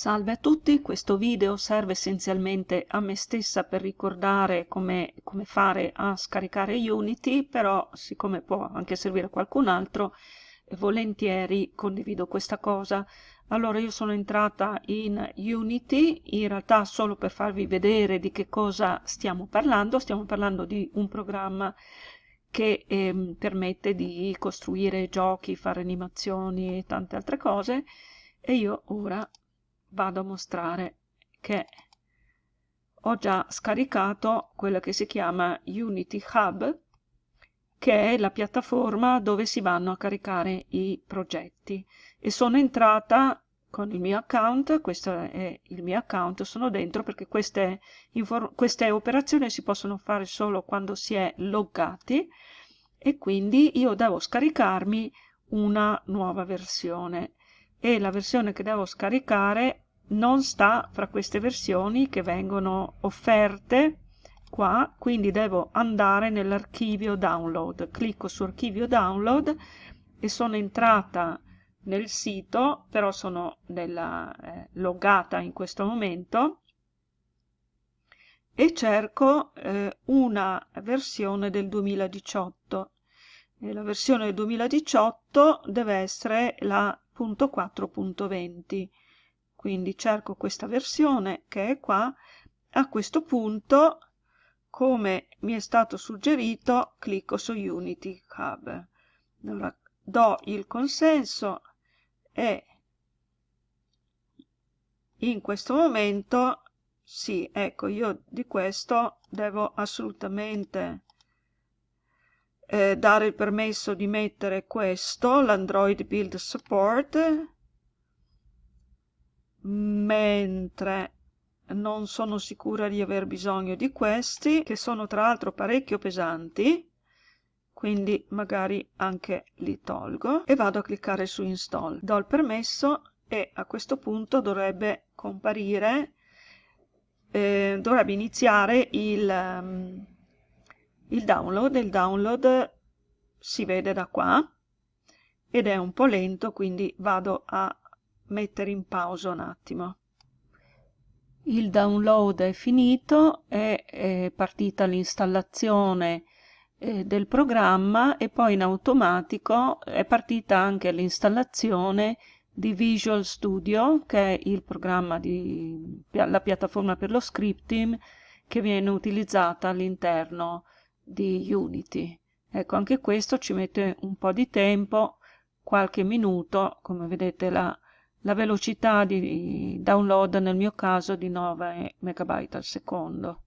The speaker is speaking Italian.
Salve a tutti, questo video serve essenzialmente a me stessa per ricordare come, come, fare a scaricare Unity, però siccome può anche servire a qualcun altro, volentieri condivido questa cosa. Allora io sono entrata in Unity, in realtà solo per farvi vedere di che cosa stiamo parlando, stiamo parlando di un programma che eh, permette di costruire giochi, fare animazioni e tante altre cose e io ora vado a mostrare che ho già scaricato quello che si chiama Unity Hub che è la piattaforma dove si vanno a caricare i progetti. E sono entrata con il mio account, questo è il mio account, sono dentro perché queste, queste operazioni si possono fare solo quando si è loggati e quindi io devo scaricarmi una nuova versione e la versione che devo scaricare non sta fra queste versioni che vengono offerte qua quindi devo andare nell'archivio download. Clicco su archivio download e sono entrata nel sito però sono nella, eh, loggata in questo momento e cerco eh, una versione del 2018 e la versione del 2018 deve essere la .4.20 quindi cerco questa versione che è qua. A questo punto come mi è stato suggerito clicco su Unity Hub. Allora do il consenso e in questo momento sì ecco io di questo devo assolutamente eh, dare il permesso di mettere questo, l'Android Build Support, mentre non sono sicura di aver bisogno di questi, che sono tra l'altro parecchio pesanti, quindi magari anche li tolgo e vado a cliccare su Install. Do il permesso e a questo punto dovrebbe comparire, eh, dovrebbe iniziare il... Um, il download il download si vede da qua ed è un po' lento quindi vado a mettere in pausa un attimo. Il download è finito è, è partita l'installazione eh, del programma e poi in automatico è partita anche l'installazione di Visual Studio che è il programma di la piattaforma per lo scripting che viene utilizzata all'interno di Unity. Ecco, anche questo ci mette un po' di tempo, qualche minuto, come vedete la, la velocità di download nel mio caso di 9 MB al secondo.